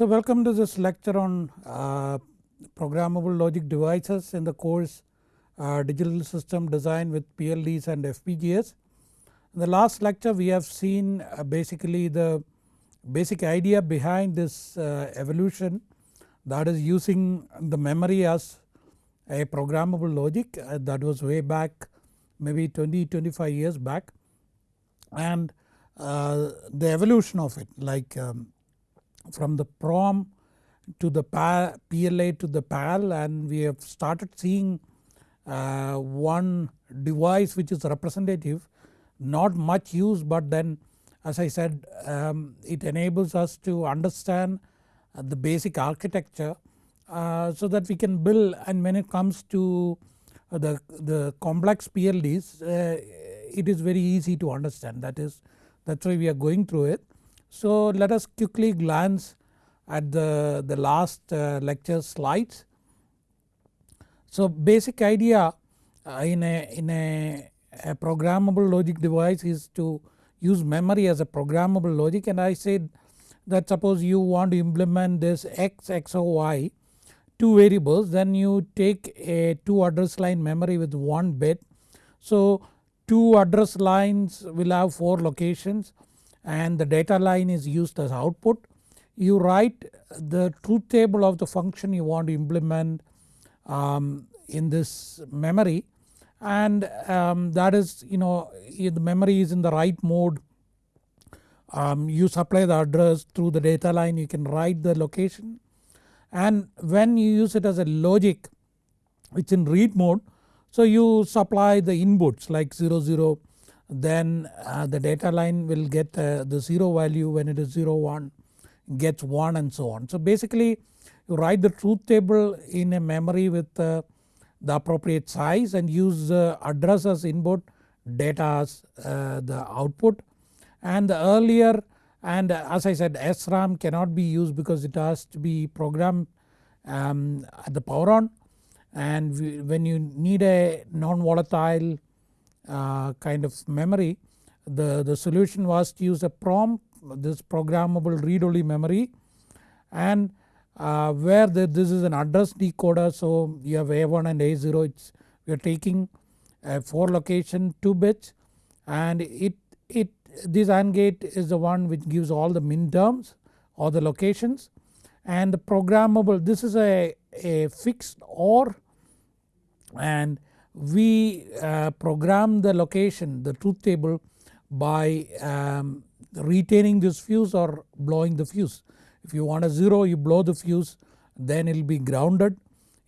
So welcome to this lecture on uh, programmable logic devices in the course uh, digital system design with PLDs and FPGAs. In the last lecture we have seen uh, basically the basic idea behind this uh, evolution that is using the memory as a programmable logic uh, that was way back maybe 20 25 years back and uh, the evolution of it like um, from the PROM to the PLA to the PAL and we have started seeing uh, one device which is representative not much use but then as I said um, it enables us to understand the basic architecture uh, so that we can build and when it comes to the, the complex PLDs uh, it is very easy to understand that is that is why we are going through it. So let us quickly glance at the, the last uh, lecture slides. So basic idea uh, in, a, in a, a programmable logic device is to use memory as a programmable logic and I said that suppose you want to implement this x, x or y two variables then you take a 2 address line memory with 1 bit. So 2 address lines will have 4 locations and the data line is used as output. You write the truth table of the function you want to implement um, in this memory. And um, that is you know the memory is in the write mode um, you supply the address through the data line. You can write the location. And when you use it as a logic it's in read mode. So you supply the inputs like 0 0 then uh, the data line will get uh, the 0 value when it is 0 1 gets 1 and so on. So basically you write the truth table in a memory with uh, the appropriate size and use address as input data as uh, the output and the earlier and as I said SRAM cannot be used because it has to be programmed um, at the power on and when you need a non-volatile uh, kind of memory the, the solution was to use a PROM this programmable read only memory and uh, where the, this is an address decoder so you have A1 and A0 it's we are taking a 4 location 2 bits and it, it this AND gate is the one which gives all the min terms or the locations and the programmable this is a, a fixed OR and we uh, program the location the truth table by um, retaining this fuse or blowing the fuse. If you want a 0 you blow the fuse then it will be grounded.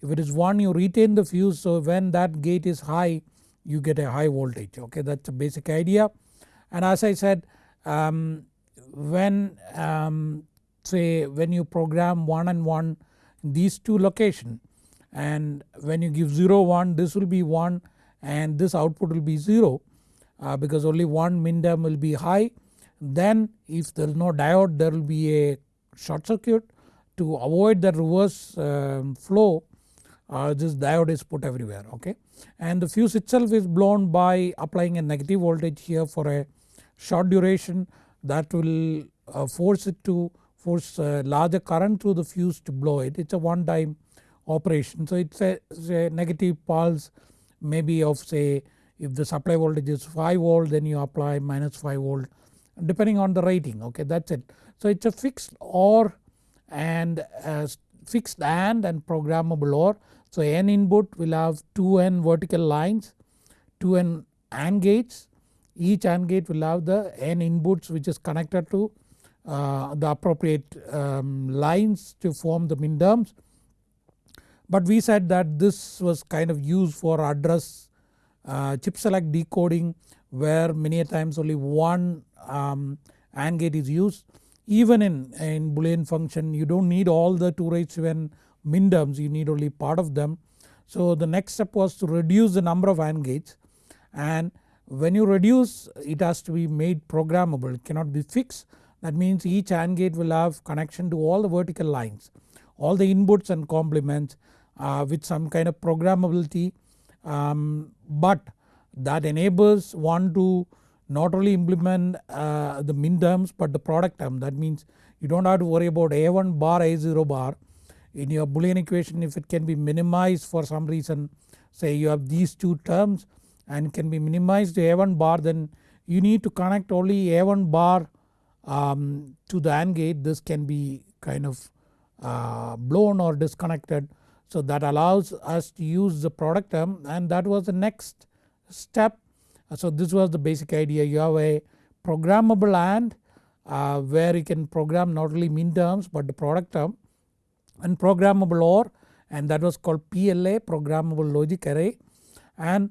If it is 1 you retain the fuse so when that gate is high you get a high voltage okay that is a basic idea. And as I said um, when um, say when you program 1 and 1 these two location and when you give 0 1 this will be 1 and this output will be 0 uh, because only one min term will be high then if there is no diode there will be a short circuit to avoid the reverse um, flow uh, this diode is put everywhere okay. And the fuse itself is blown by applying a negative voltage here for a short duration that will uh, force it to force a larger current through the fuse to blow it. It is a one time operation. So it is a, negative pulse maybe of say if the supply voltage is 5 volt then you apply minus 5 volt depending on the rating okay that is it. So it is a fixed OR and fixed AND and programmable OR. So n input will have 2n vertical lines 2n AND gates each AND gate will have the n inputs which is connected to uh, the appropriate um, lines to form the min terms. But we said that this was kind of used for address uh, chip select decoding where many a times only one um, AND gate is used. Even in, in boolean function you do not need all the 2 raised to n min terms you need only part of them. So the next step was to reduce the number of AND gates and when you reduce it has to be made programmable it cannot be fixed that means each AND gate will have connection to all the vertical lines all the inputs and complements with some kind of programmability um, but that enables one to not only implement uh, the min terms but the product term. That means you do not have to worry about A1 bar A0 bar. In your boolean equation if it can be minimized for some reason say you have these two terms and can be minimized to A1 bar then you need to connect only A1 bar um, to the AND gate. This can be kind of uh, blown or disconnected. So that allows us to use the product term and that was the next step. So this was the basic idea you have a programmable AND uh, where you can program not only min terms but the product term and programmable OR and that was called PLA programmable logic array and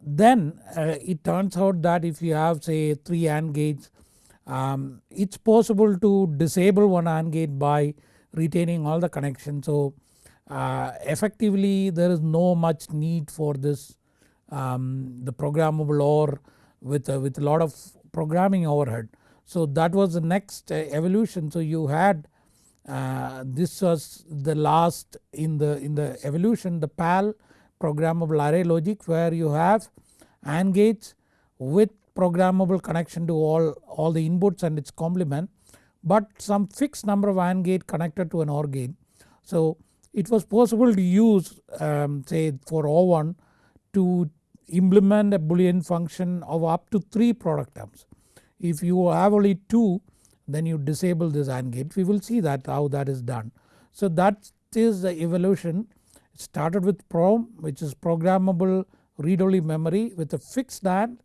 then uh, it turns out that if you have say 3 AND gates um, it's possible to disable one AND gate by retaining all the connections. So uh, effectively there is no much need for this um, the programmable OR with, uh, with a lot of programming overhead. So that was the next uh, evolution so you had uh, this was the last in the in the evolution the PAL programmable array logic where you have AND gates with programmable connection to all, all the inputs and its complement but some fixed number of AND gate connected to an OR gate. So it was possible to use um, say for O1 to implement a boolean function of up to 3 product terms. If you have only 2 then you disable this AND gate we will see that how that is done. So that is the evolution it started with PROM which is programmable read-only memory with a fixed AND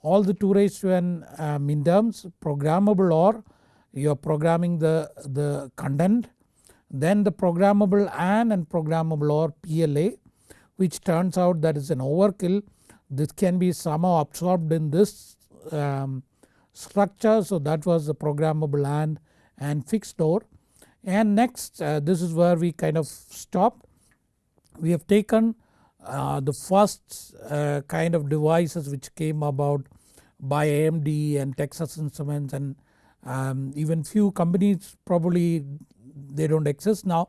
all the 2 raised to n min terms programmable OR you are programming the, the content then the programmable AND and programmable OR PLA which turns out that is an overkill. This can be somehow absorbed in this um, structure. So that was the programmable AND and fixed OR. And next uh, this is where we kind of stopped we have taken uh, the first uh, kind of devices which came about by AMD and Texas Instruments and um, even few companies probably they do not exist now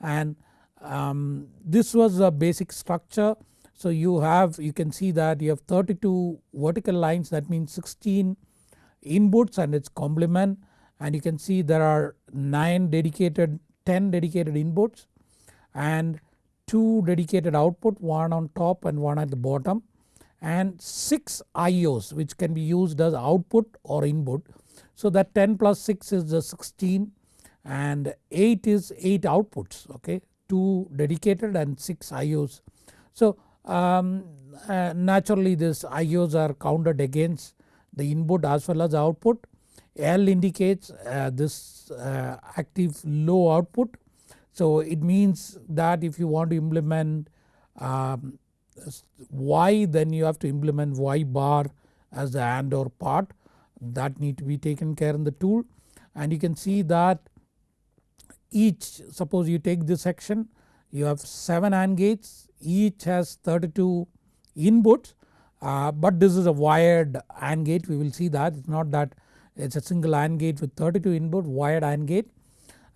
and um, this was a basic structure. So you have you can see that you have 32 vertical lines that means 16 inputs and its complement and you can see there are 9 dedicated 10 dedicated inputs and 2 dedicated output one on top and one at the bottom and 6 IOs which can be used as output or input. So that 10 plus 6 is the 16 and 8 is 8 outputs okay 2 dedicated and 6 IOs. So um, uh, naturally this IOs are counted against the input as well as output. L indicates uh, this uh, active low output. So it means that if you want to implement um, Y then you have to implement Y bar as the AND OR part that need to be taken care in the tool and you can see that each suppose you take this section you have 7 AND gates each has 32 inputs uh, but this is a wired AND gate. We will see that. It is not that it is a single AND gate with 32 input wired AND gate.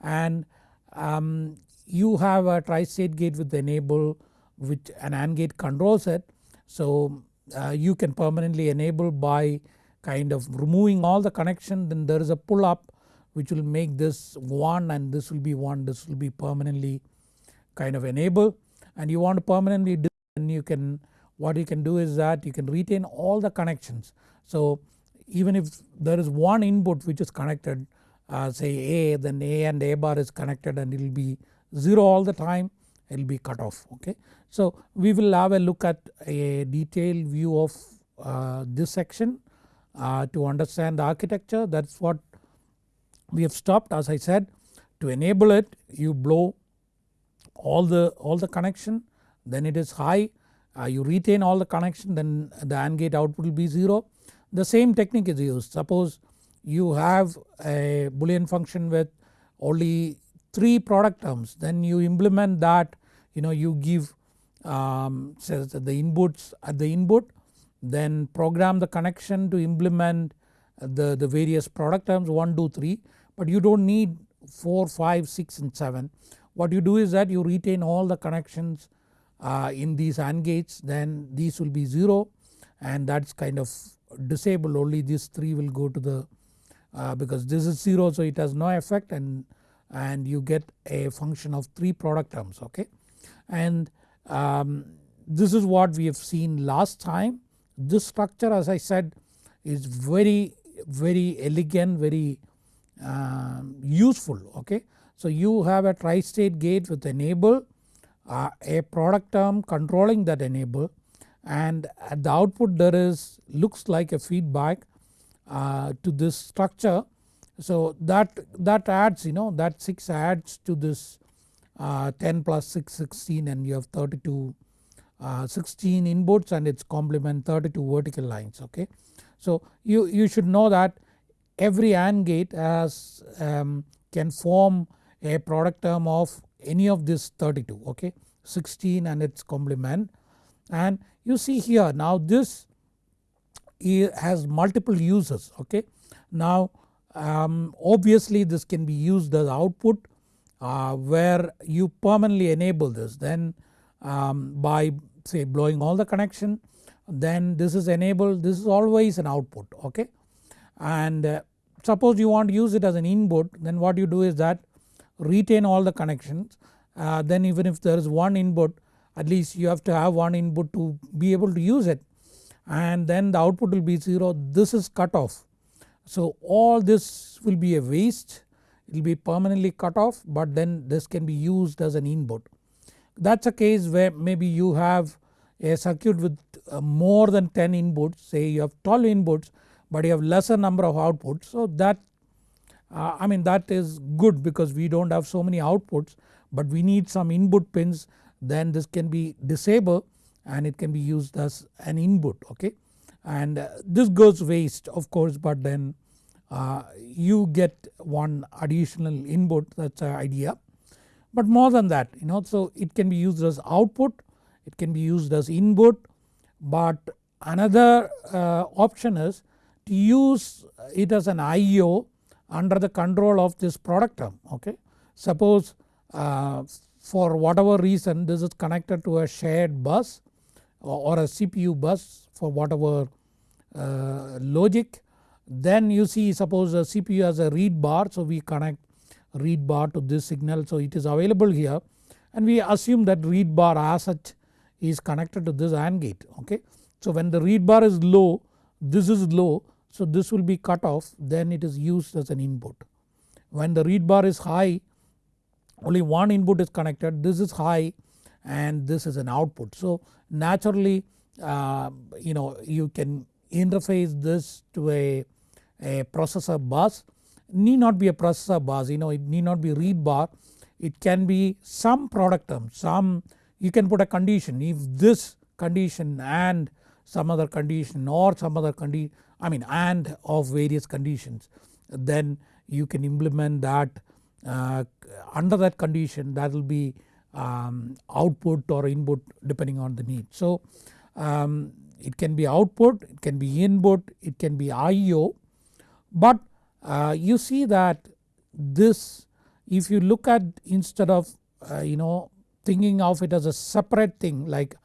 And um, you have a tri-state gate with enable which an AND gate controls it. So uh, you can permanently enable by kind of removing all the connection. Then there is a pull up which will make this 1 and this will be 1 this will be permanently kind of enable and you want to permanently and you can what you can do is that you can retain all the connections. So even if there is one input which is connected uh, say A then A and A bar is connected and it will be 0 all the time it will be cut off okay. So we will have a look at a detailed view of uh, this section uh, to understand the architecture that is what we have stopped as I said to enable it you blow all the all the connection then it is high uh, you retain all the connection then the AND gate output will be 0. The same technique is used suppose you have a boolean function with only 3 product terms then you implement that you know you give um, says the inputs at the input then program the connection to implement the, the various product terms 1, 2, 3 but you do not need 4, 5, 6 and 7. What you do is that you retain all the connections uh, in these AND gates then these will be 0 and that is kind of disabled only these 3 will go to the uh, because this is 0 so it has no effect and, and you get a function of 3 product terms okay. And um, this is what we have seen last time. This structure as I said is very very elegant very uh, useful okay. So you have a tri-state gate with enable uh, a product term controlling that enable and at the output there is looks like a feedback uh, to this structure. So that, that adds you know that 6 adds to this uh, 10 plus 6 16 and you have 32 uh, 16 inputs and its complement 32 vertical lines okay. So you, you should know that every AND gate has um, can form a product term of any of this 32 okay 16 and its complement and you see here now this has multiple uses okay. Now um, obviously this can be used as output uh, where you permanently enable this then um, by say blowing all the connection then this is enabled this is always an output okay. And uh, suppose you want to use it as an input then what you do is that retain all the connections. Uh, then even if there is one input at least you have to have one input to be able to use it. And then the output will be 0 this is cut off. So all this will be a waste. It will be permanently cut off but then this can be used as an input. That is a case where maybe you have a circuit with uh, more than 10 inputs. Say you have 12 inputs but you have lesser number of outputs so that uh, I mean that is good because we do not have so many outputs but we need some input pins then this can be disabled and it can be used as an input okay. And uh, this goes waste of course but then uh, you get one additional input that is the idea. But more than that you know so it can be used as output, it can be used as input but another uh, option is use it as an IO under the control of this product term okay. Suppose uh, for whatever reason this is connected to a shared bus or a CPU bus for whatever uh, logic then you see suppose a CPU has a read bar so we connect read bar to this signal so it is available here and we assume that read bar as such is connected to this AND gate okay. So when the read bar is low this is low so this will be cut off then it is used as an input. When the read bar is high only one input is connected this is high and this is an output. So naturally uh, you know you can interface this to a, a processor bus need not be a processor bus you know it need not be read bar it can be some product term some you can put a condition if this condition and some other condition or some other condition I mean and of various conditions then you can implement that uh, under that condition that will be um, output or input depending on the need. So um, it can be output, it can be input, it can be IO but uh, you see that this if you look at instead of uh, you know thinking of it as a separate thing like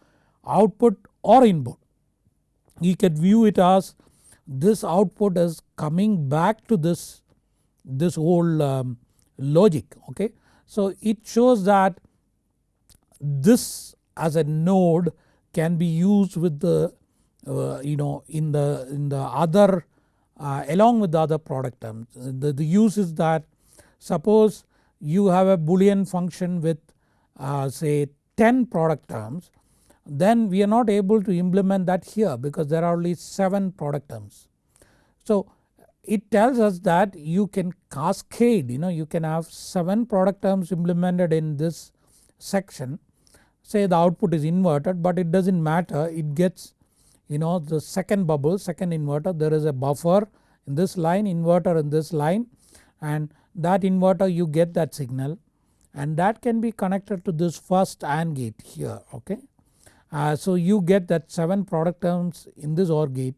output or input you can view it as this output is coming back to this this whole um, logic okay. So it shows that this as a node can be used with the uh, you know in the in the other uh, along with the other product terms. The, the use is that suppose you have a boolean function with uh, say 10 product terms then we are not able to implement that here because there are only 7 product terms. So it tells us that you can cascade you know you can have 7 product terms implemented in this section say the output is inverted but it does not matter it gets you know the second bubble second inverter there is a buffer in this line inverter in this line and that inverter you get that signal and that can be connected to this first AND gate here okay. Uh, so you get that 7 product terms in this OR gate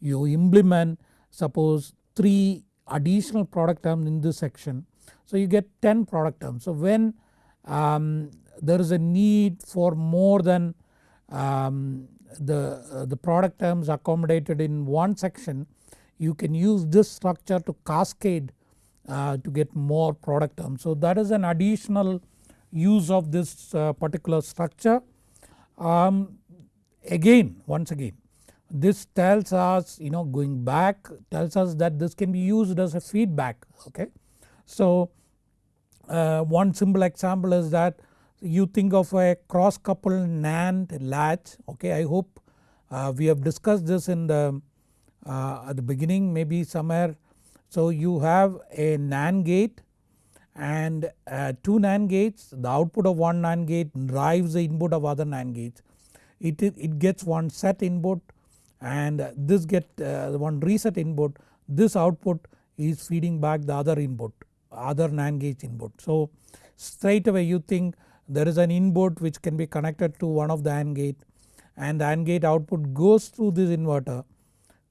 you implement suppose 3 additional product terms in this section so you get 10 product terms. So when um, there is a need for more than um, the, uh, the product terms accommodated in one section you can use this structure to cascade uh, to get more product terms. So that is an additional use of this uh, particular structure. Um, again once again this tells us you know going back tells us that this can be used as a feedback okay. So uh, one simple example is that you think of a cross coupled NAND latch okay I hope uh, we have discussed this in the uh, at the beginning maybe somewhere. So you have a NAND gate and uh, two NAND gates the output of one NAND gate drives the input of other NAND gates. It, it gets one set input and this get uh, one reset input this output is feeding back the other input other NAND gate input. So straight away you think there is an input which can be connected to one of the AND gate and the AND gate output goes through this inverter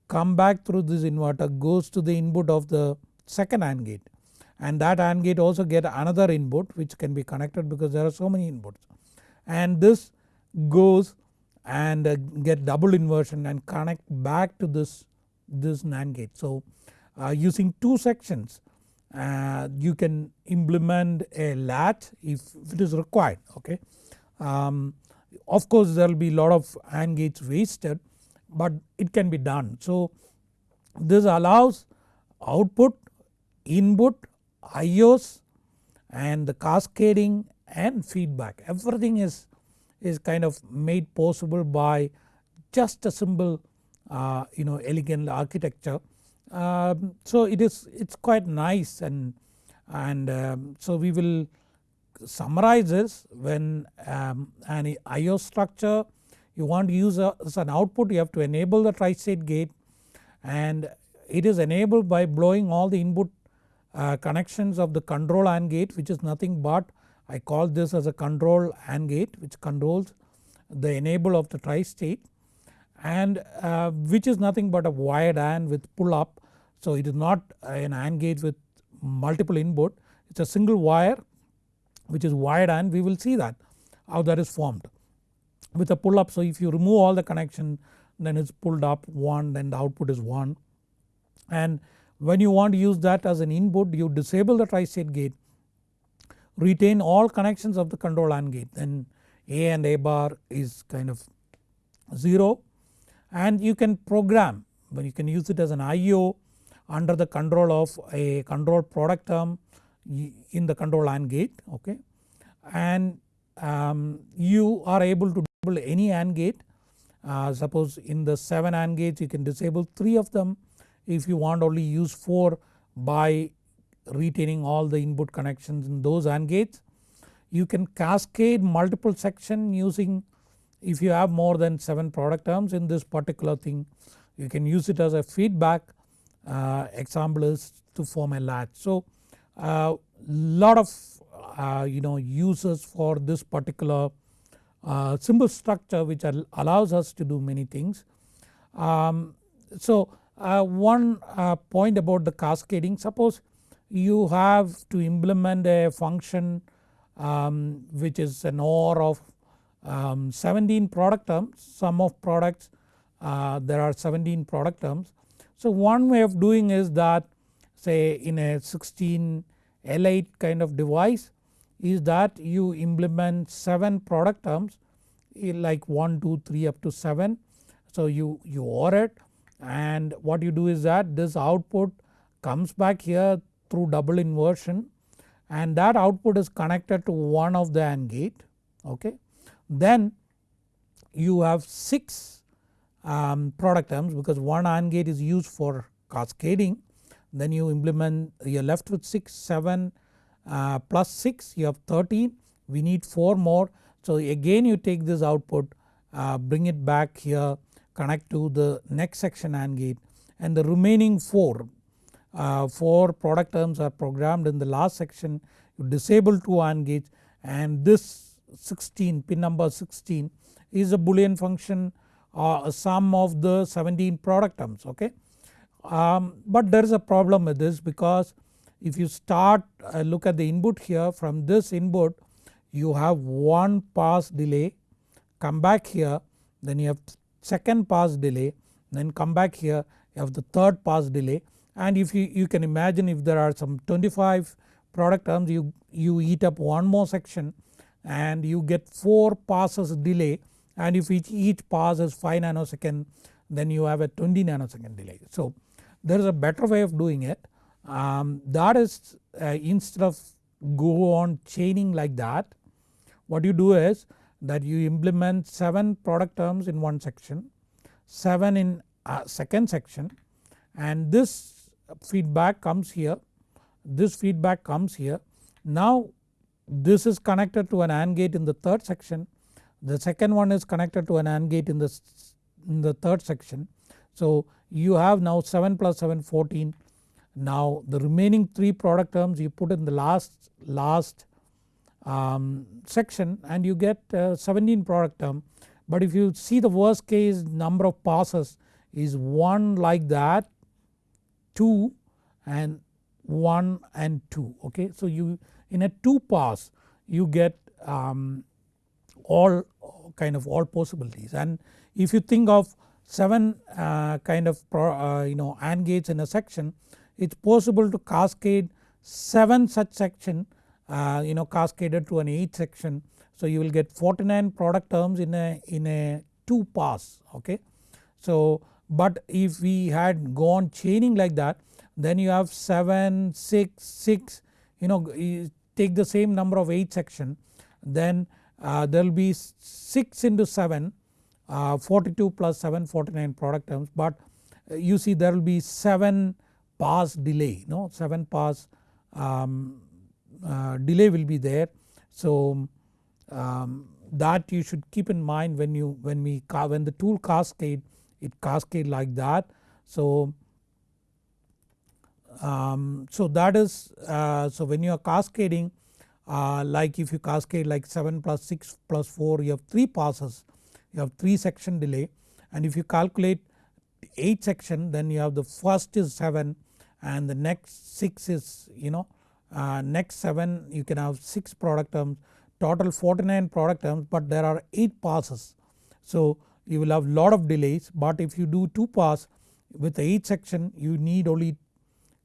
come back through this inverter goes to the input of the second AND gate and that AND gate also get another input which can be connected because there are so many inputs and this goes and uh, get double inversion and connect back to this, this NAND gate. So uh, using two sections uh, you can implement a latch if it is required okay. Um, of course there will be lot of AND gates wasted but it can be done. So this allows output, input, IOs and the cascading and feedback. Everything is, is kind of made possible by just a simple uh, you know elegant architecture. Um, so it is it's quite nice and and um, so we will summarize this when um, an IO structure you want to use a, as an output you have to enable the tri-state gate and it is enabled by blowing all the input uh, connections of the control AND gate which is nothing but I call this as a control AND gate which controls the enable of the tri-state and uh, which is nothing but a wired AND with pull up so it is not an AND gate with multiple input it is a single wire which is wired AND we will see that how that is formed with a pull up. So if you remove all the connection then it is pulled up 1 then the output is 1 and when you want to use that as an input you disable the tri-state gate retain all connections of the control AND gate. Then A and A bar is kind of 0 and you can program but you can use it as an IO under the control of a control product term in the control AND gate okay? And um, you are able to disable any AND gate. Uh, suppose in the 7 AND gates you can disable 3 of them if you want only use 4 by retaining all the input connections in those AND gates. You can cascade multiple section using if you have more than 7 product terms in this particular thing you can use it as a feedback uh, example is to form a latch. So uh, lot of uh, you know uses for this particular uh, symbol structure which allows us to do many things. Um, so uh, one uh, point about the cascading. Suppose you have to implement a function um, which is an OR of um, 17 product terms. Sum of products there are 17 product terms. So one way of doing is that say in a 16 L8 kind of device is that you implement 7 product terms like 1, 2, 3 up to 7. So you, you OR it and what you do is that this output comes back here through double inversion and that output is connected to one of the AND gate okay. Then you have 6 um, product terms because one AND gate is used for cascading then you implement you are left with 6, 7 uh, plus 6 you have 13 we need 4 more. So again you take this output uh, bring it back here connect to the next section AND gate. And the remaining 4, uh, 4 product terms are programmed in the last section. You disable 2 AND gates. And this 16 pin number 16 is a boolean function uh, sum of the 17 product terms okay. Um, but there is a problem with this because if you start uh, look at the input here from this input you have one pass delay. Come back here then you have second pass delay then come back here you have the third pass delay. And if you, you can imagine if there are some 25 product terms you, you eat up one more section and you get 4 passes delay. And if each, each pass is 5 nanosecond then you have a 20 nanosecond delay. So there is a better way of doing it. Um, that is uh, instead of go on chaining like that what you do is that you implement 7 product terms in one section, 7 in uh, second section and this feedback comes here, this feedback comes here. Now this is connected to an AND gate in the third section, the second one is connected to an AND gate in the, in the third section. So you have now 7 plus 7 14 now the remaining 3 product terms you put in the last, last um, section and you get uh, 17 product term but if you see the worst case number of passes is 1 like that 2 and 1 and 2 okay. So you in a 2 pass you get um, all kind of all possibilities and if you think of 7 uh, kind of pro, uh, you know AND gates in a section it is possible to cascade 7 such section uh, you know cascaded to an 8 section. So you will get 49 product terms in a, in a 2 pass okay. So but if we had gone chaining like that then you have 7, 6, 6 you know you take the same number of 8 section then uh, there will be 6 into 7 uh, 42 plus 7 49 product terms but uh, you see there will be 7 pass delay you no 7 pass um, delay will be there. So um, that you should keep in mind when you when we when the tool cascade it cascade like that. So um, so that is uh, so when you are cascading uh, like if you cascade like 7 plus 6 plus 4 you have 3 passes you have 3 section delay and if you calculate 8 section then you have the first is 7 and the next 6 is you know uh, next 7 you can have 6 product terms total 49 product terms but there are 8 passes. So you will have lot of delays but if you do 2 pass with the 8 section you need only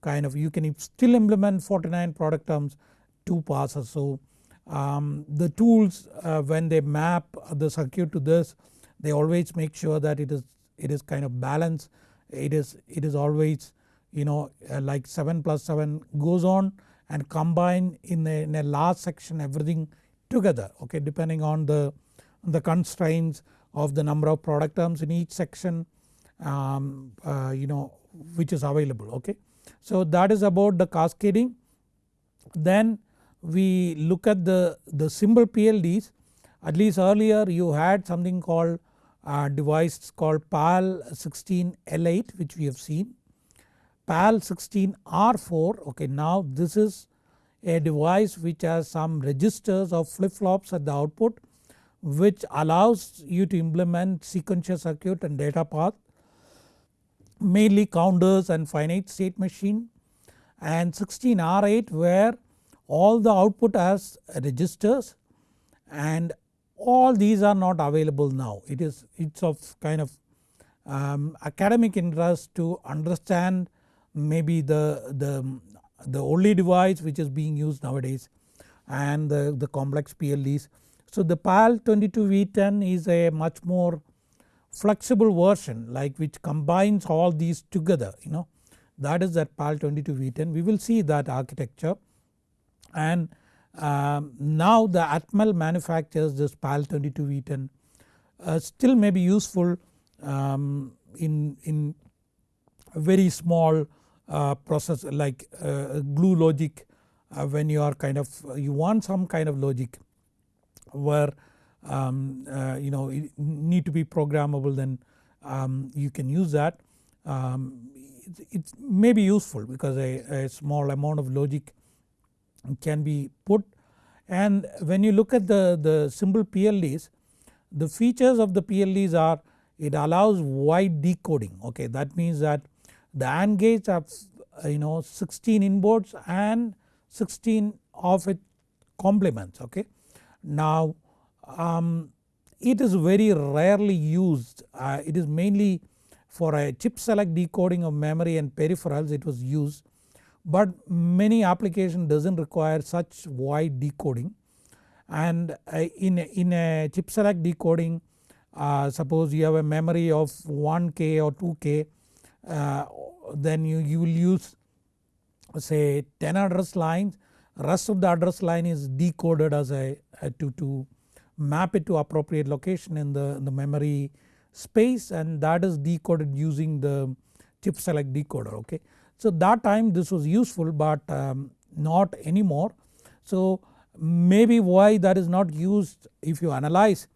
kind of you can still implement 49 product terms 2 passes. So um, the tools uh, when they map the circuit to this they always make sure that it is it is kind of balanced it is it is always you know uh, like 7 plus 7 goes on and combine in a, in a large section everything together okay depending on the, the constraints of the number of product terms in each section um, uh, you know which is available okay. So that is about the cascading. Then we look at the, the simple PLDs at least earlier you had something called a device called PAL 16 L8 which we have seen PAL 16 R4 okay now this is a device which has some registers or flip flops at the output which allows you to implement sequential circuit and data path mainly counters and finite state machine and 16 R8 where all the output has registers and all these are not available now. It is it's of kind of um, academic interest to understand maybe the, the, the only device which is being used nowadays and the, the complex PLDs. So the PAL 22V10 is a much more flexible version like which combines all these together you know. That is that PAL 22V10 we will see that architecture. And um, now the Atmel manufactures this PAL 22V10 uh, still may be useful um, in, in very small process like uh, glue logic uh, when you are kind of you want some kind of logic where um, you know need to be programmable then um, you can use that. Um, it, it, may be useful because a, a, small amount of logic can be put and when you look at the, the simple PLDs the features of the PLDs are it allows wide decoding okay that means that the AND gates have uh, you know 16 inboards and 16 of its complements okay. Now um, it is very rarely used uh, it is mainly for a chip select decoding of memory and peripherals it was used but many application does not require such wide decoding and uh, in, in a chip select decoding uh, suppose you have a memory of 1k or 2k uh, then you, you will use say 10 address lines rest of the address line is decoded as a, a to, to map it to appropriate location in the, in the memory space and that is decoded using the chip select decoder okay. So that time this was useful but um, not anymore. So maybe why that is not used if you analyze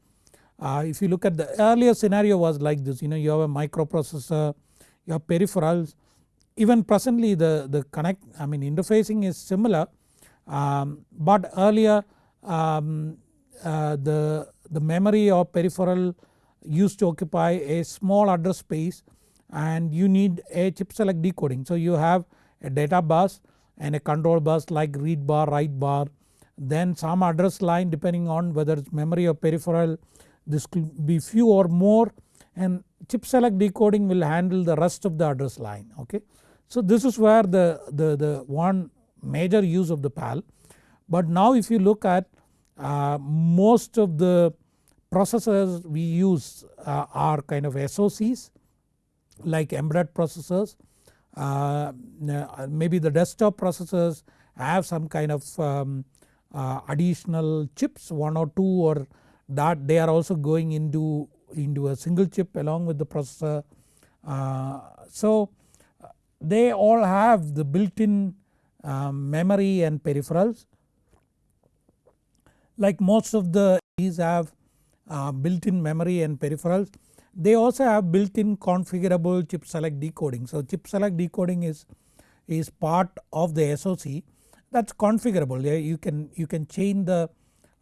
uh, if you look at the earlier scenario was like this you know you have a microprocessor you have peripherals even presently the, the connect I mean interfacing is similar um, but earlier um, uh, the, the memory or peripheral used to occupy a small address space and you need a chip select decoding. So you have a data bus and a control bus like read bar, write bar then some address line depending on whether it's memory or peripheral this could be few or more and chip select decoding will handle the rest of the address line okay. So this is where the, the, the one major use of the PAL but now if you look at uh, most of the processors we use uh, are kind of SOCs like embedded processors uh, maybe the desktop processors have some kind of um, uh, additional chips one or two or that they are also going into, into a single chip along with the processor. Uh, so they all have the built in um, memory and peripherals like most of the these have uh, built in memory and peripherals. They also have built in configurable chip select decoding. So chip select decoding is, is part of the SOC that is configurable you can you can change the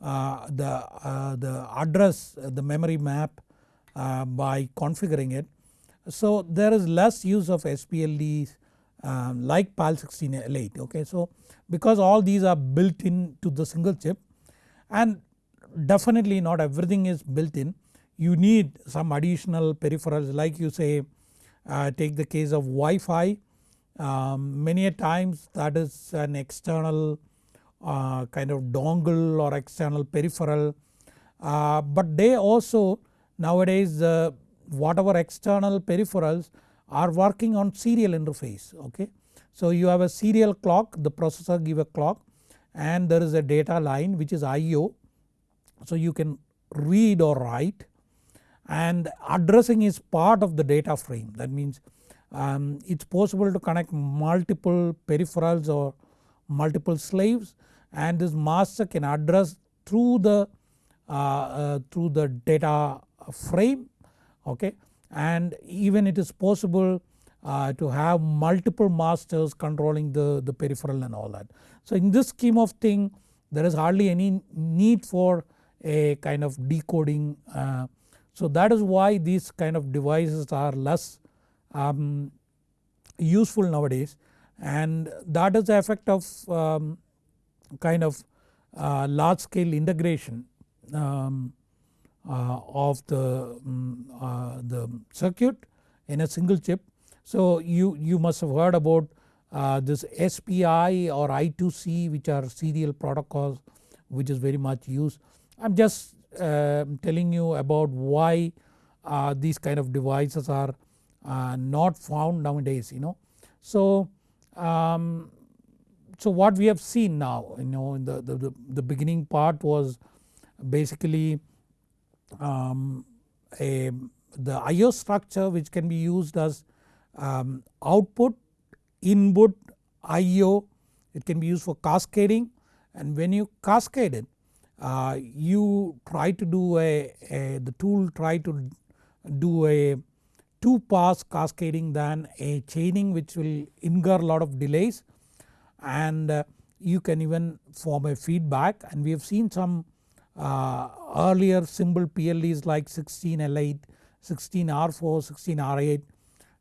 uh, the uh, the address the memory map uh, by configuring it. So there is less use of SPLDs um, like PAL 16 L8 okay. So because all these are built in to the single chip and definitely not everything is built in you need some additional peripherals like you say uh, take the case of Wi-Fi um, many a times that is an external uh, kind of dongle or external peripheral uh, but they also nowadays uh, whatever external peripherals are working on serial interface okay. So you have a serial clock the processor give a clock and there is a data line which is IO so you can read or write and addressing is part of the data frame that means um, it's possible to connect multiple peripherals or multiple slaves and this master can address through the uh, uh, through the data frame okay and even it is possible uh, to have multiple masters controlling the, the peripheral and all that. So in this scheme of thing there is hardly any need for a kind of decoding uh, so that is why these kind of devices are less um, useful nowadays and that is the effect of um, kind of uh, large scale integration um, of the, um, uh, the circuit in a single chip. So you, you must have heard about uh, this SPI or I2C which are serial protocols which is very much used. I am just um, telling you about why uh, these kind of devices are uh, not found nowadays you know. So, um, so what we have seen now you know in the, the, the beginning part was basically um, a the IO structure which can be used as um, output, input, IO it can be used for cascading. And when you cascade it uh, you try to do a, a, the tool try to do a 2 pass cascading than a chaining which will incur a lot of delays. And uh, you can even form a feedback. And we have seen some uh, earlier simple PLDs like 16L8, 16R4, 16R8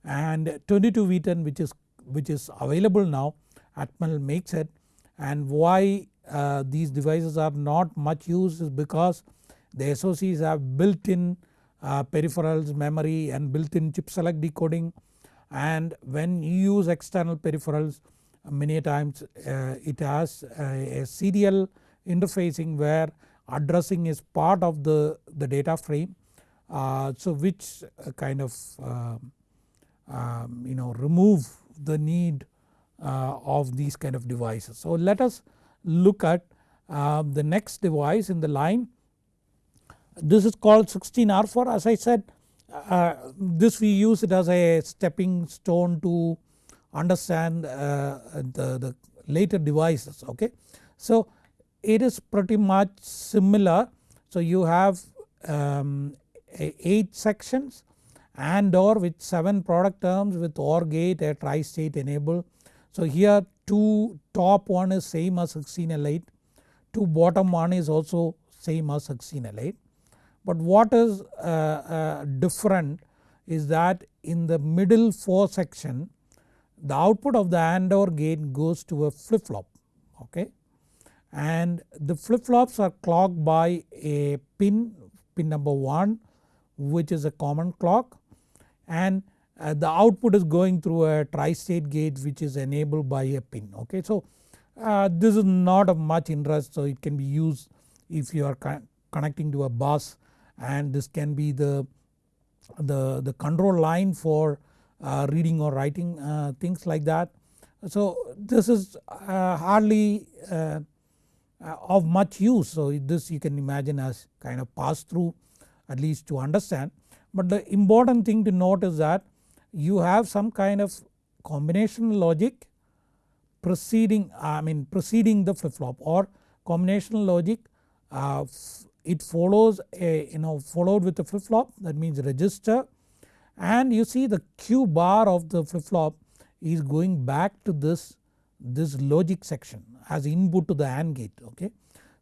and 22V10 which is which is available now. Atmel makes it. And why uh, these devices are not much used is because the SOCs have built in uh, peripherals, memory and built-in chip select decoding. And when you use external peripherals many times uh, it has a, a serial interfacing where addressing is part of the, the data frame. Uh, so which uh, kind of um, um, you know remove the need uh, of these kind of devices. So let us look at uh, the next device in the line. This is called 16R4 as I said uh, this we use it as a stepping stone to understand uh, the, the later devices okay. So it is pretty much similar so you have um, 8 sections and or with 7 product terms with OR gate a tri-state enable. So here 2 top one is same as 16L8, 2 bottom one is also same as 16L8. But what is uh, uh, different is that in the middle 4 section the output of the AND OR gate goes to a flip flop okay and the flip flops are clocked by a pin pin number 1 which is a common clock and uh, the output is going through a tri-state gate which is enabled by a pin okay. So uh, this is not of much interest so it can be used if you are connecting to a bus and this can be the, the, the control line for uh, reading or writing uh, things like that. So this is uh, hardly uh, of much use so this you can imagine as kind of pass through at least to understand. But the important thing to note is that you have some kind of combination logic preceding I mean preceding the flip flop or combinational logic uh, it follows a you know followed with the flip flop that means register and you see the Q bar of the flip flop is going back to this, this logic section as input to the AND gate okay.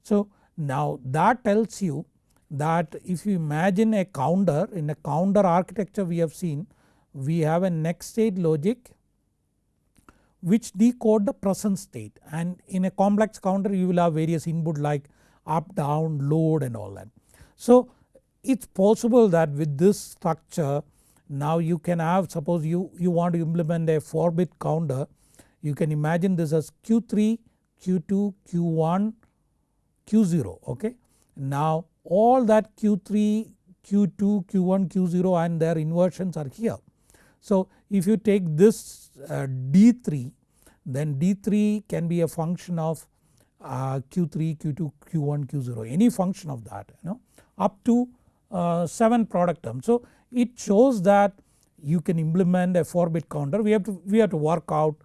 So now that tells you that if you imagine a counter in a counter architecture we have seen we have a next state logic which decode the present state and in a complex counter you will have various input like up down load and all that. So it is possible that with this structure now you can have suppose you, you want to implement a 4 bit counter you can imagine this as Q3, Q2, Q1, Q0 okay. Now all that Q3, Q2, Q1, Q0 and their inversions are here. So if you take this uh, D3 then D3 can be a function of uh, Q3, Q2, Q1, Q0 any function of that you know up to uh, 7 product terms. So it shows that you can implement a 4 bit counter we have to we have to work out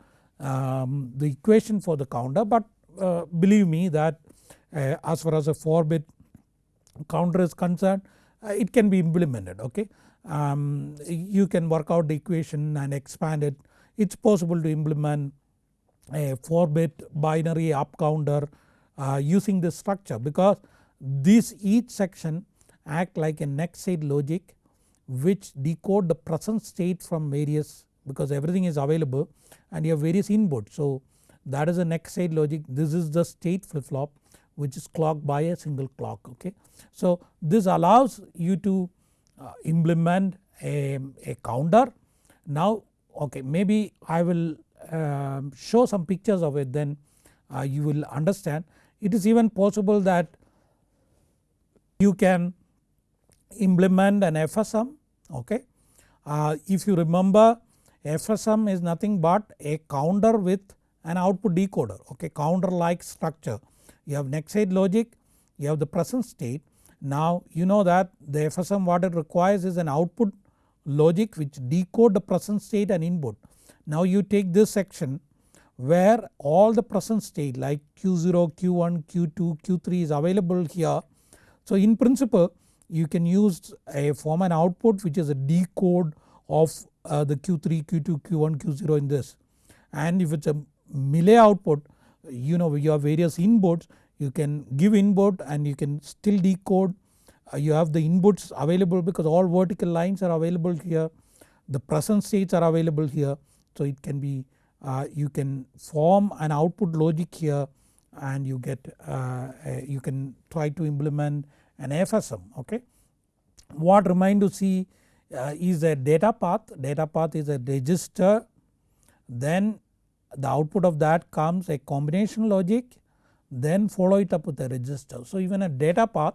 um, the equation for the counter but uh, believe me that uh, as far as a 4 bit counter is concerned uh, it can be implemented okay. Um, you can work out the equation and expand it it is possible to implement a 4 bit binary up counter uh, using this structure because this each section act like a next state logic which decode the present state from various because everything is available and you have various inputs. So that is the next state logic this is the state flip flop which is clocked by a single clock okay. So this allows you to uh, implement a, a counter. Now okay maybe I will uh, show some pictures of it then uh, you will understand. It is even possible that you can implement an FSM okay. Uh, if you remember FSM is nothing but a counter with an output decoder okay counter like structure. You have next state logic, you have the present state. Now you know that the FSM what it requires is an output logic which decode the present state and input. Now you take this section where all the present state like Q0, Q1, Q2, Q3 is available here. So in principle you can use a form and output which is a decode of uh, the Q3, Q2, Q1, Q0 in this. And if it is a Mealy output you know you have various inputs you can give input and you can still decode. Uh, you have the inputs available because all vertical lines are available here. The present states are available here. So it can be uh, you can form an output logic here and you get uh, you can try to implement an FSM okay. what remain to see is a data path, data path is a register then the output of that comes a combination logic then follow it up with a register. So even a data path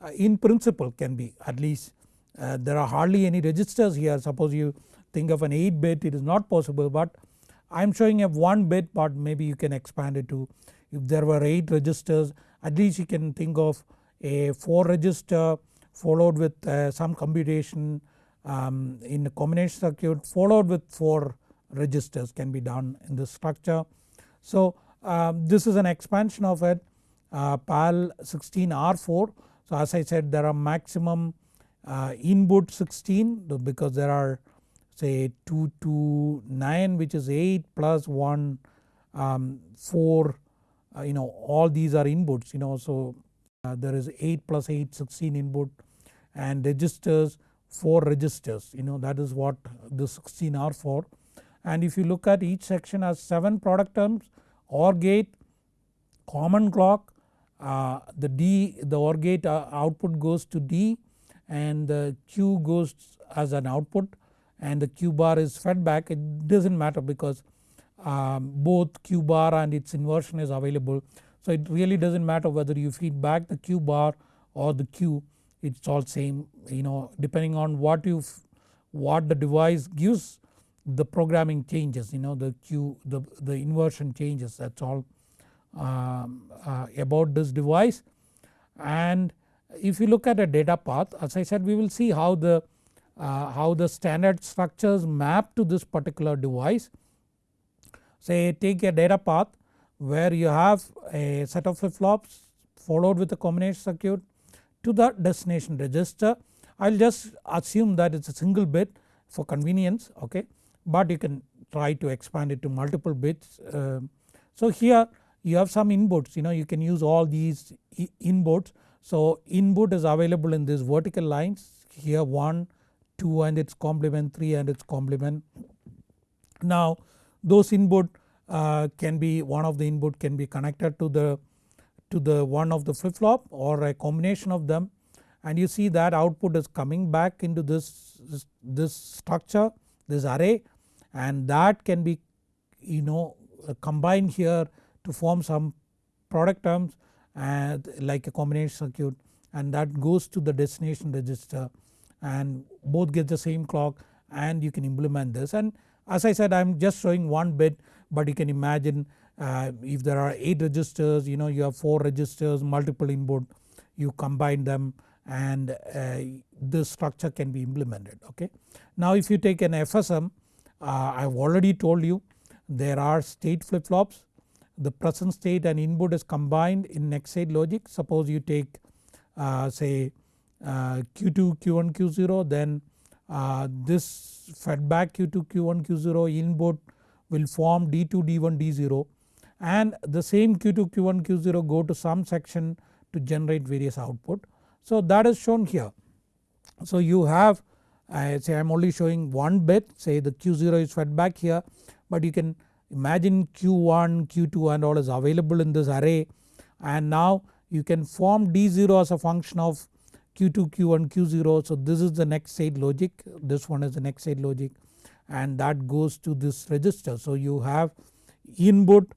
uh, in principle can be at least uh, there are hardly any registers here suppose you think of an 8 bit it is not possible but I am showing a 1 bit but maybe you can expand it to if there were 8 registers at least you can think of a 4 register followed with uh, some computation um, in a combination circuit followed with 4 registers can be done in this structure. So um, this is an expansion of it uh, PAL 16 R4 so as I said there are maximum uh, input 16 because there are say 2 to 9 which is 8 plus 1 um, 4 uh, you know all these are inputs you know so uh, there is 8 plus 8 16 input and registers 4 registers you know that is what the 16 R4. And if you look at each section has 7 product terms OR gate, common clock, uh, the D the OR gate uh, output goes to D and the Q goes as an output and the Q bar is fed back. It does not matter because um, both Q bar and its inversion is available. So it really does not matter whether you feed back the Q bar or the Q it is all same you know depending on what you what the device gives the programming changes you know the Q the, the inversion changes that is all um, uh, about this device and if you look at a data path as I said we will see how the uh, how the standard structures map to this particular device. Say take a data path where you have a set of flip flops followed with a combination circuit to the destination register. I will just assume that it is a single bit for convenience okay but you can try to expand it to multiple bits. Uh, so here you have some inputs you know you can use all these inputs. So input is available in these vertical lines here 1, 2 and its complement 3 and its complement. Now those input uh, can be one of the input can be connected to the to the one of the flip flop or a combination of them. And you see that output is coming back into this, this, structure this array. And that can be you know combined here to form some product terms and like a combination circuit. And that goes to the destination register. And both get the same clock and you can implement this. And as I said I am just showing one bit but you can imagine uh, if there are 8 registers you know you have 4 registers multiple input you combine them and uh, this structure can be implemented okay. Now if you take an FSM uh, I have already told you there are state flip flops the present state and input is combined in next state logic. Suppose you take uh, say uh, Q2 Q1 Q0 then uh, this fed back Q2 Q1 Q0 input will form D2 D1 D0 and the same Q2 Q1 Q0 go to some section to generate various output. So that is shown here. So you have I say I am only showing one bit say the Q0 is fed back here but you can imagine Q1, Q2 and all is available in this array and now you can form D0 as a function of Q2, Q1, Q0 so this is the next state logic this one is the next state logic and that goes to this register. So you have input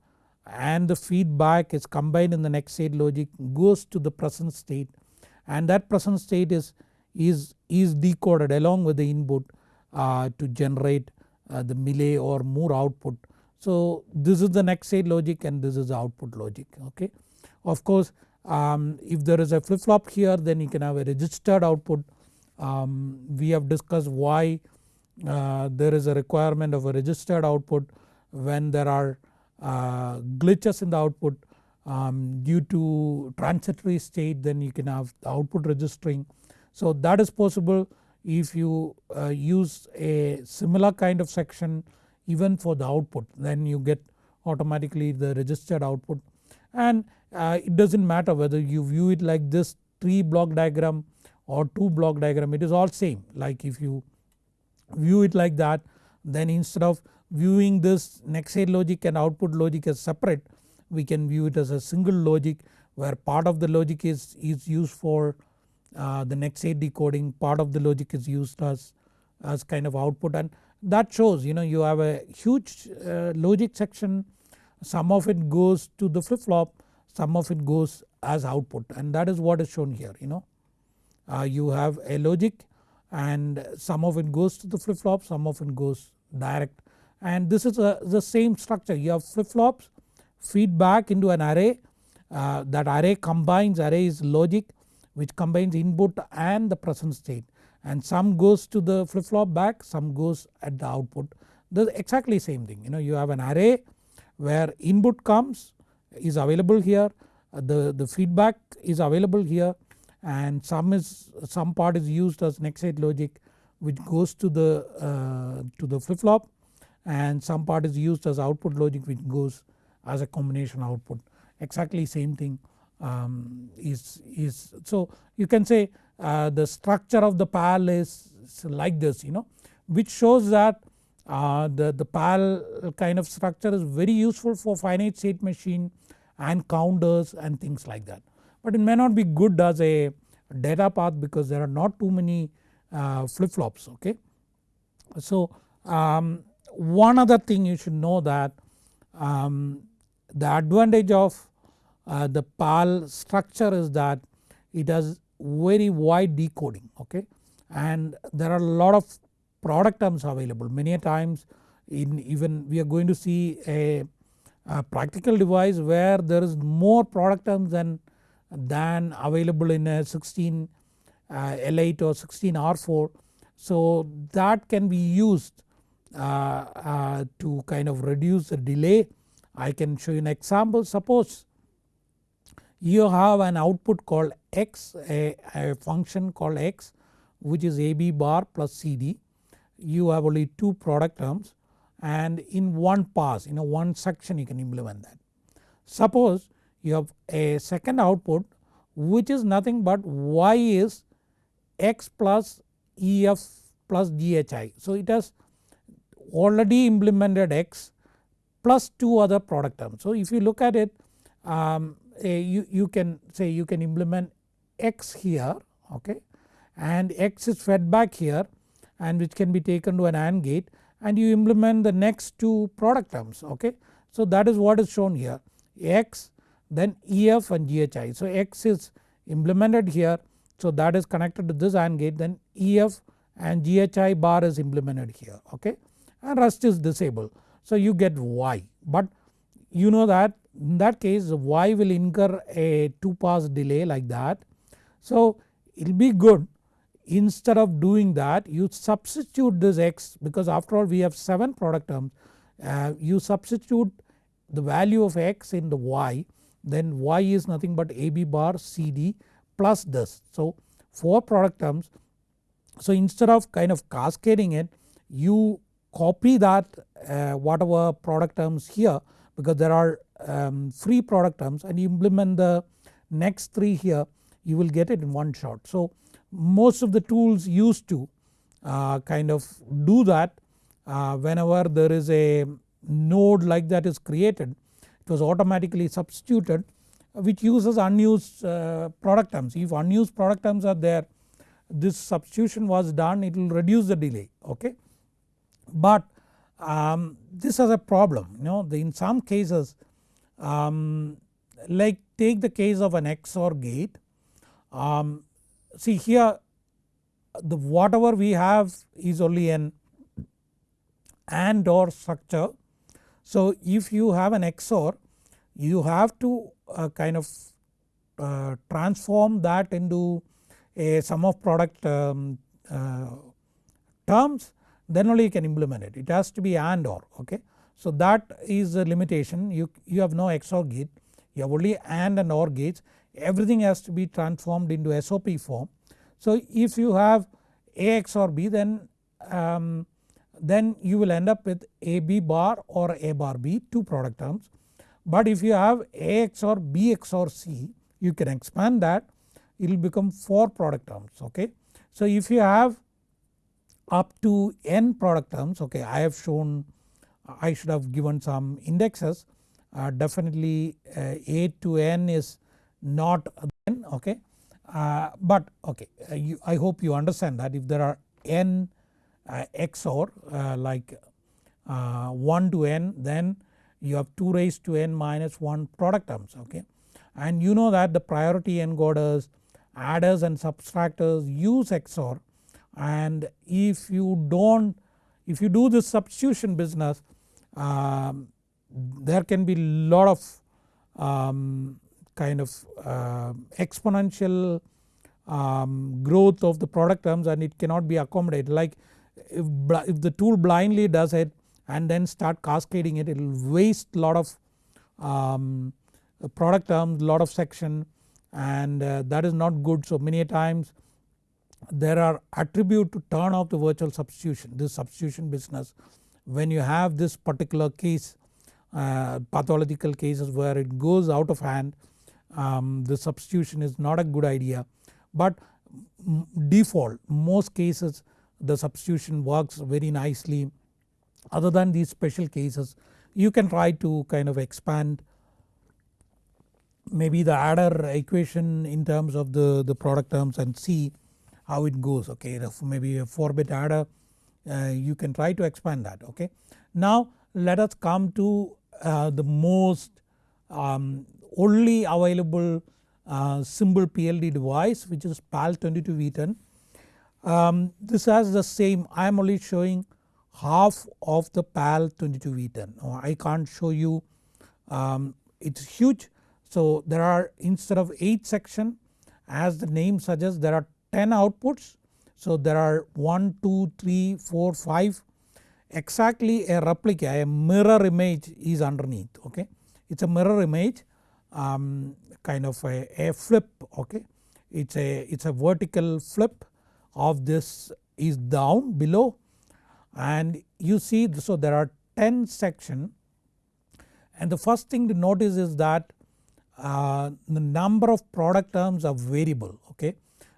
and the feedback is combined in the next state logic goes to the present state and that present state is is, is decoded along with the input uh, to generate uh, the Mealy or Moore output. So this is the next state logic and this is the output logic okay. Of course um, if there is a flip flop here then you can have a registered output. Um, we have discussed why uh, there is a requirement of a registered output when there are uh, glitches in the output um, due to transitory state then you can have the output registering. So that is possible if you uh, use a similar kind of section even for the output then you get automatically the registered output and uh, it does not matter whether you view it like this 3 block diagram or 2 block diagram it is all same like if you view it like that then instead of viewing this next state logic and output logic as separate we can view it as a single logic where part of the logic is, is used for uh, the next state decoding part of the logic is used as, as kind of output. And that shows you know you have a huge uh, logic section. Some of it goes to the flip flop some of it goes as output. And that is what is shown here you know. Uh, you have a logic and some of it goes to the flip flop some of it goes direct and this is a, the same structure. You have flip flops feedback into an array. Uh, that array combines array is logic which combines input and the present state. And some goes to the flip flop back some goes at the output. The exactly same thing. You know you have an array where input comes is available here. Uh, the, the feedback is available here. And some is some part is used as next state logic which goes to the uh, to the flip flop and some part is used as output logic which goes as a combination output exactly same thing um, is, is so you can say uh, the structure of the PAL is like this you know which shows that uh, the, the PAL kind of structure is very useful for finite state machine and counters and things like that. But it may not be good as a data path because there are not too many uh, flip flops okay. So um, one other thing you should know that um, the advantage of uh, the PAL structure is that it has very wide decoding okay? And there are a lot of product terms available. Many times in even we are going to see a, a practical device where there is more product terms than, than available in a 16 uh, L8 or 16 R4 so that can be used Uh, uh, to kind of reduce the delay. I can show you an example suppose you have an output called x a, a function called x which is AB bar plus CD you have only two product terms and in one pass in a one section you can implement that. Suppose you have a second output which is nothing but y is x plus EF plus GHI. So it has already implemented x plus 2 other product terms. So if you look at it um, you, you can say you can implement x here okay and x is fed back here and which can be taken to an AND gate and you implement the next two product terms okay. So that is what is shown here x then EF and GHI. So x is implemented here so that is connected to this AND gate then EF and GHI bar is implemented here okay and rest is disabled. So you get Y but you know that in that case y will incur a 2 pass delay like that. So it will be good instead of doing that you substitute this x because after all we have 7 product terms uh, you substitute the value of x in the y then y is nothing but AB bar CD plus this. So 4 product terms so instead of kind of cascading it you copy that uh, whatever product terms here because there are um, free product terms and you implement the next 3 here you will get it in one shot. So most of the tools used to uh, kind of do that uh, whenever there is a node like that is created it was automatically substituted which uses unused uh, product terms. If unused product terms are there this substitution was done it will reduce the delay okay. But um, this has a problem you know in some cases um, like take the case of an XOR gate um, see here the whatever we have is only an AND OR structure. So if you have an XOR you have to uh, kind of uh, transform that into a sum of product um, uh, terms then only you can implement it. It has to be AND OR okay. So that is a limitation you, you have no XOR gate you have only AND and OR gates everything has to be transformed into SOP form. So if you have A XOR B then um, then you will end up with AB bar or A bar B two product terms. But if you have A XOR B XOR C you can expand that it will become 4 product terms okay. So if you have up to n product terms okay I have shown I should have given some indexes uh, definitely uh, A to n is not n okay uh, but okay uh, you, I hope you understand that if there are n uh, XOR uh, like uh, 1 to n then you have 2 raised to n minus 1 product terms okay. And you know that the priority encoders adders and subtractors use XOR and if you don't if you do this substitution business um, there can be lot of um, kind of uh, exponential um, growth of the product terms and it cannot be accommodated. Like if, if the tool blindly does it and then start cascading it it will waste lot of um, product terms lot of section and uh, that is not good. So many times there are attribute to turn off the virtual substitution this substitution business. When you have this particular case uh, pathological cases where it goes out of hand um, the substitution is not a good idea. But default most cases the substitution works very nicely. Other than these special cases you can try to kind of expand maybe the adder equation in terms of the, the product terms and see how it goes okay maybe a 4 bit adder uh, you can try to expand that okay. Now let us come to uh, the most um, only available uh, PLD device which is PAL 22V10. Um, this has the same I am only showing half of the PAL 22V10 I can't show you um, it is huge so there are instead of 8 section as the name suggests there are 10 outputs. So there are 1, 2, 3, 4, 5 exactly a replica a mirror image is underneath okay. It is a mirror image um, kind of a, a flip okay. It is a it is a vertical flip of this is down below and you see so there are 10 section and the first thing to notice is that uh, the number of product terms are variable okay.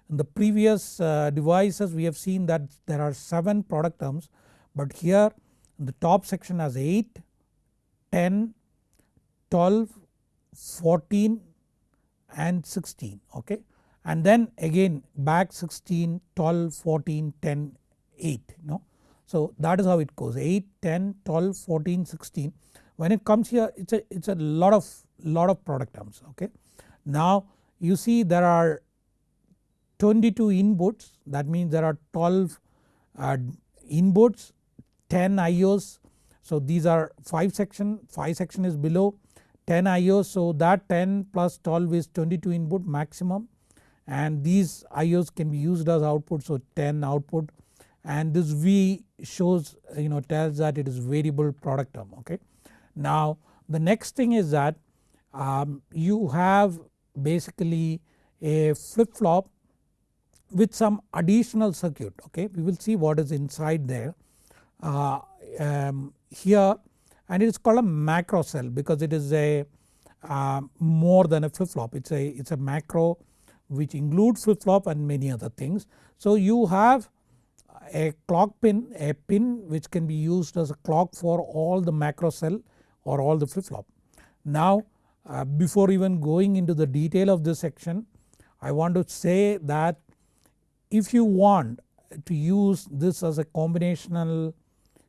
In the previous uh, devices we have seen that there are 7 product terms but here the top section has 8, 10, 12, 14 and 16 okay and then again back 16, 12, 14, 10, 8 you know. So that is how it goes 8, 10, 12, 14, 16 when it comes here it is a, it's a lot of lot of product terms okay. Now you see there are 22 inputs that means there are 12 uh, inputs 10 IOs so these are 5 section 5 section is below 10 IOs so that 10 plus 12 is 22 input maximum. And these IOs can be used as output so 10 output. And this V shows you know tells that it is variable product term okay. Now the next thing is that um, you have basically a flip flop with some additional circuit okay we will see what is inside there uh, um, here and it is called a macro cell because it is a uh, more than a flip flop it is a it's a macro which includes flip flop and many other things. So you have a clock pin a pin which can be used as a clock for all the macro cell or all the flip flop. Now uh, before even going into the detail of this section I want to say that if you want to use this as a combinational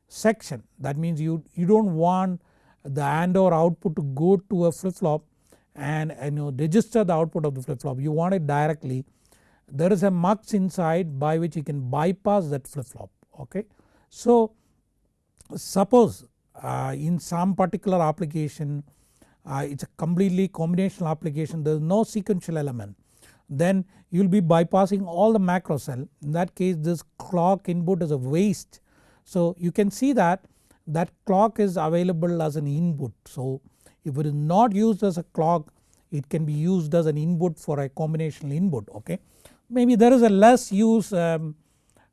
section that means you, you do not want the AND OR output to go to a flip flop and, and you know register the output of the flip flop you want it directly. There is a mux inside by which you can bypass that flip flop okay. So suppose uh, in some particular application uh, it is a completely combinational application there is no sequential element then you will be bypassing all the macro cell in that case this clock input is a waste. So you can see that that clock is available as an input so if it is not used as a clock it can be used as an input for a combinational input okay. Maybe there is a less use um,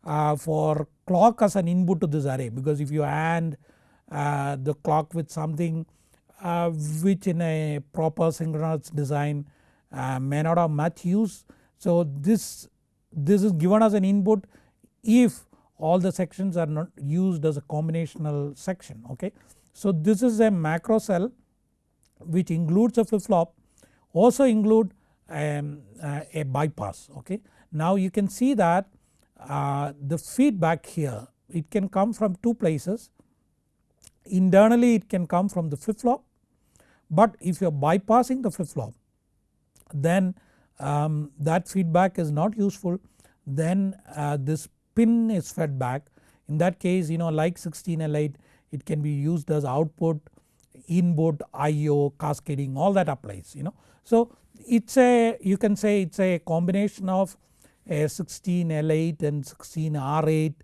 uh, for clock as an input to this array because if you AND uh, the clock with something uh, which in a proper synchronous design may not have much use. So this, this is given as an input if all the sections are not used as a combinational section okay. So this is a macro cell which includes a flip flop also include um, uh, a bypass okay. Now you can see that uh, the feedback here it can come from two places internally it can come from the flip flop but if you are bypassing the flip flop then um, that feedback is not useful then uh, this pin is fed back in that case you know like 16L8 it can be used as output input IO cascading all that applies you know. So it is a you can say it is a combination of a 16L8 and 16R8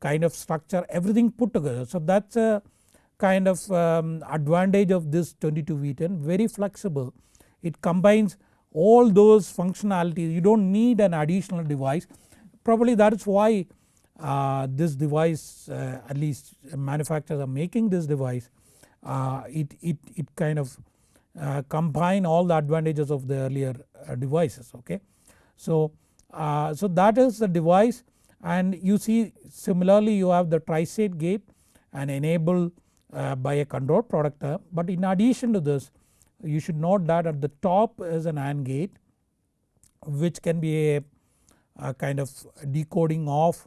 kind of structure everything put together. So that is a kind of um, advantage of this 22V10 very flexible it combines all those functionalities you do not need an additional device probably that is why uh, this device uh, at least manufacturers are making this device uh, it, it, it kind of uh, combine all the advantages of the earlier uh, devices okay. So, uh, so that is the device and you see similarly you have the tri-state gate and enable by a control product term but in addition to this you should note that at the top is an AND gate which can be a, a kind of decoding of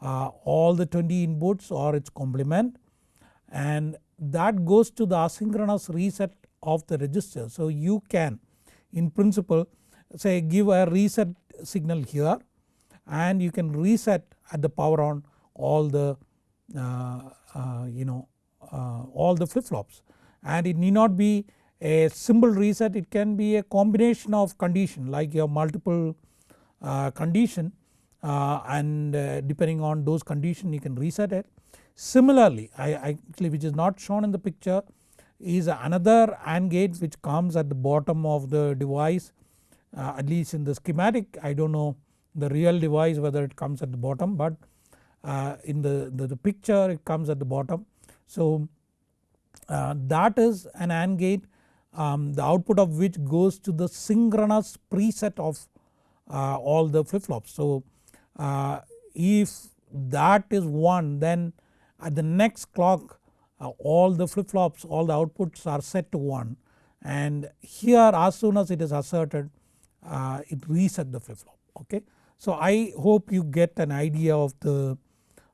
uh, all the 20 inputs or its complement and that goes to the asynchronous reset of the register. So you can in principle say give a reset signal here and you can reset at the power on all the uh, uh, you know uh, all the flip flops and it need not be a simple reset it can be a combination of condition like your multiple uh, condition uh, and uh, depending on those condition you can reset it. Similarly I, actually which is not shown in the picture is another AND gate which comes at the bottom of the device uh, at least in the schematic I do not know the real device whether it comes at the bottom but uh, in the, the, the, picture it comes at the bottom. So uh, that is an AND gate um, the output of which goes to the synchronous preset of uh, all the flip flops. So uh, if that is 1 then at the next clock uh, all the flip flops all the outputs are set to 1 and here as soon as it is asserted uh, it reset the flip flop okay. So I hope you get an idea of the,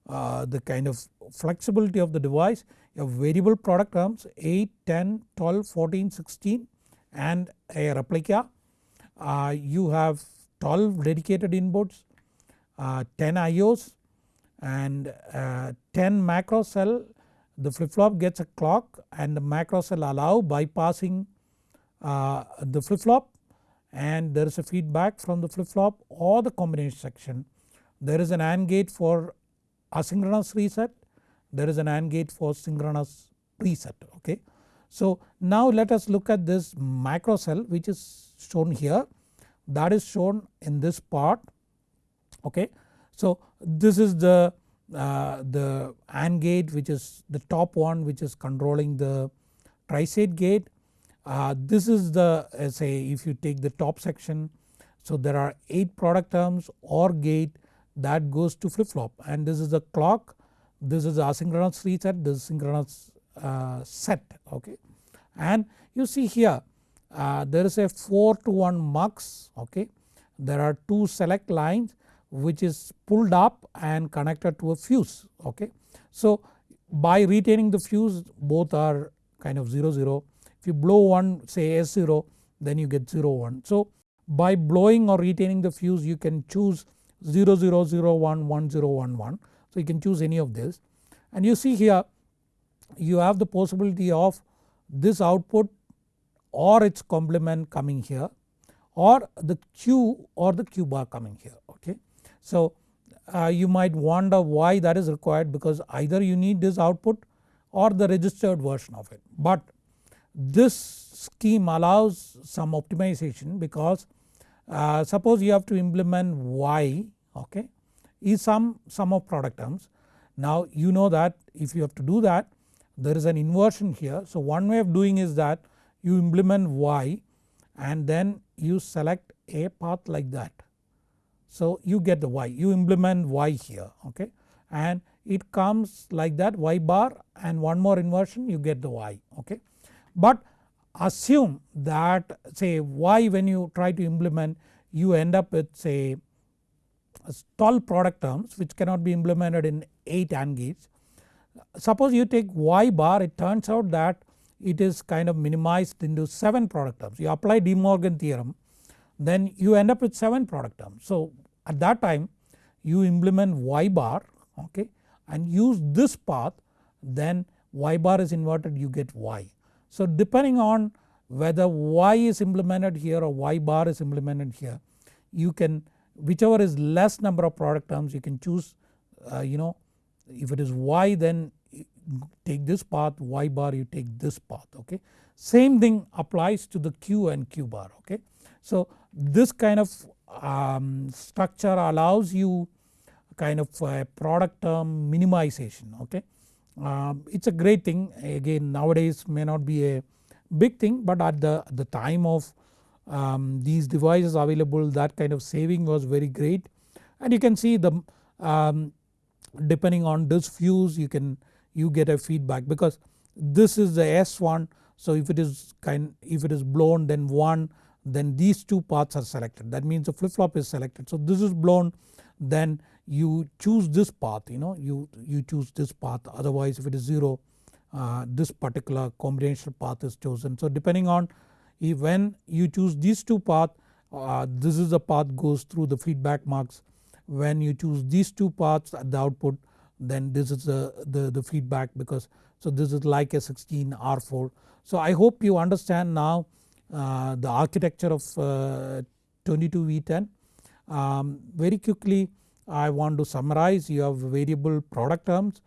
uh, the kind of flexibility of the device a variable product terms 8, 10, 12, 14, 16 and a replica. Uh, you have 12 dedicated inputs, uh, 10 IOs and uh, 10 macro cell the flip flop gets a clock and the macro cell allow bypassing uh, the flip flop and there is a feedback from the flip flop or the combination section. There is an AND gate for asynchronous reset there is an AND gate for synchronous preset okay. So now let us look at this macro cell which is shown here that is shown in this part okay. So this is the, uh, the AND gate which is the top one which is controlling the tri-state gate. Uh, this is the uh, say if you take the top section so there are 8 product terms or gate that goes to flip flop and this is the clock this is asynchronous reset this is synchronous uh, set okay and you see here uh, there is a 4 to 1 mux okay there are two select lines which is pulled up and connected to a fuse okay. So by retaining the fuse both are kind of 0 0 if you blow one say S0 then you get 0 1. So by blowing or retaining the fuse you can choose 0 0 0 1 1 0 1 1 so you can choose any of this. And you see here you have the possibility of this output or its complement coming here or the Q or the Q bar coming here okay. So uh, you might wonder why that is required because either you need this output or the registered version of it. But this scheme allows some optimization because uh, suppose you have to implement Y okay is some sum of product terms. Now you know that if you have to do that there is an inversion here. So one way of doing is that you implement y and then you select a path like that. So you get the y you implement y here okay and it comes like that y bar and one more inversion you get the y okay. But assume that say y when you try to implement you end up with say 12 product terms which cannot be implemented in 8 AND gates. Suppose you take y bar it turns out that it is kind of minimized into 7 product terms you apply De Morgan theorem then you end up with 7 product terms. So at that time you implement y bar okay and use this path then y bar is inverted you get y. So depending on whether y is implemented here or y bar is implemented here you can whichever is less number of product terms you can choose uh, you know if it is y then take this path y bar you take this path okay. Same thing applies to the q and q bar okay. So this kind of um, structure allows you kind of a product term minimization okay. Um, it is a great thing again nowadays may not be a big thing but at the, the time of um, these devices available that kind of saving was very great and you can see the um, depending on this fuse you can you get a feedback because this is the S1 so if it is kind if it is blown then 1 then these two paths are selected that means the flip flop is selected. So this is blown then you choose this path you know you, you choose this path otherwise if it is 0 uh, this particular combinational path is chosen. So depending on if when you choose these two paths uh, this is the path goes through the feedback mux when you choose these two paths at the output then this is the, the, the feedback because so this is like a 16 R4. So I hope you understand now uh, the architecture of uh, 22V10. Um, very quickly I want to summarize you have variable product terms,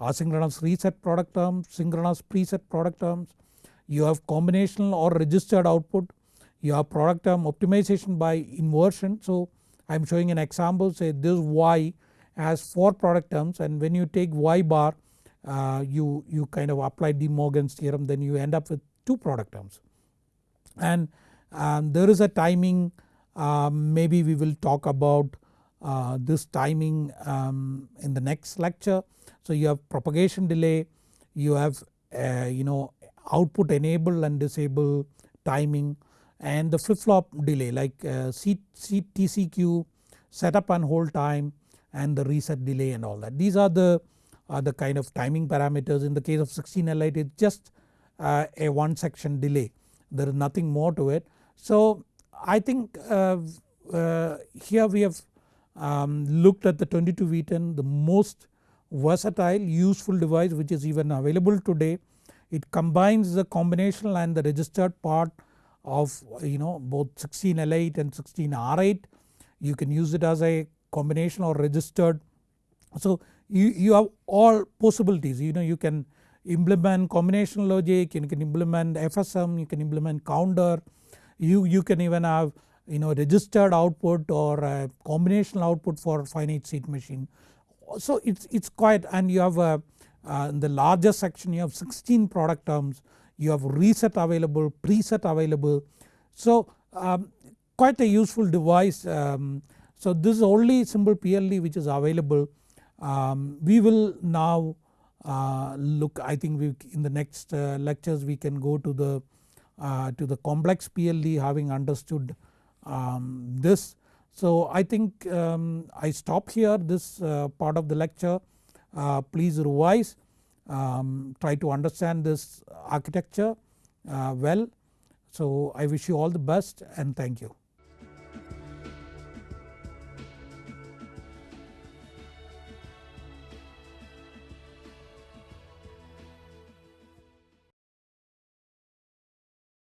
asynchronous reset product terms, synchronous preset product terms, you have combinational or registered output, you have product term optimization by inversion. So I am showing an example say this y has 4 product terms and when you take y bar uh, you, you kind of apply De Morgan's theorem then you end up with 2 product terms. And um, there is a timing um, maybe we will talk about uh, this timing um, in the next lecture. So you have propagation delay, you have uh, you know output enable and disable timing and the flip flop delay like uh, C, C, TCQ setup and hold time and the reset delay and all that. These are the, are the kind of timing parameters in the case of 16L8 it is just uh, a one section delay there is nothing more to it. So I think uh, uh, here we have um, looked at the 22V10 the most versatile useful device which is even available today. It combines the combinational and the registered part of you know both 16L8 and 16R8. You can use it as a combination or registered. So you, you have all possibilities you know you can implement combinational logic, you can implement FSM, you can implement counter, you, you can even have you know registered output or a combinational output for finite state machine. So it's, it's quite and you have a, uh, in the larger section you have 16 product terms, you have reset available, preset available. So um, quite a useful device. Um, so this is only simple PLD which is available. Um, we will now uh, look I think we in the next uh, lectures we can go to the uh, to the complex PLD having understood um, this. So I think um, I stop here this part of the lecture please revise um, try to understand this architecture well. So I wish you all the best and thank you.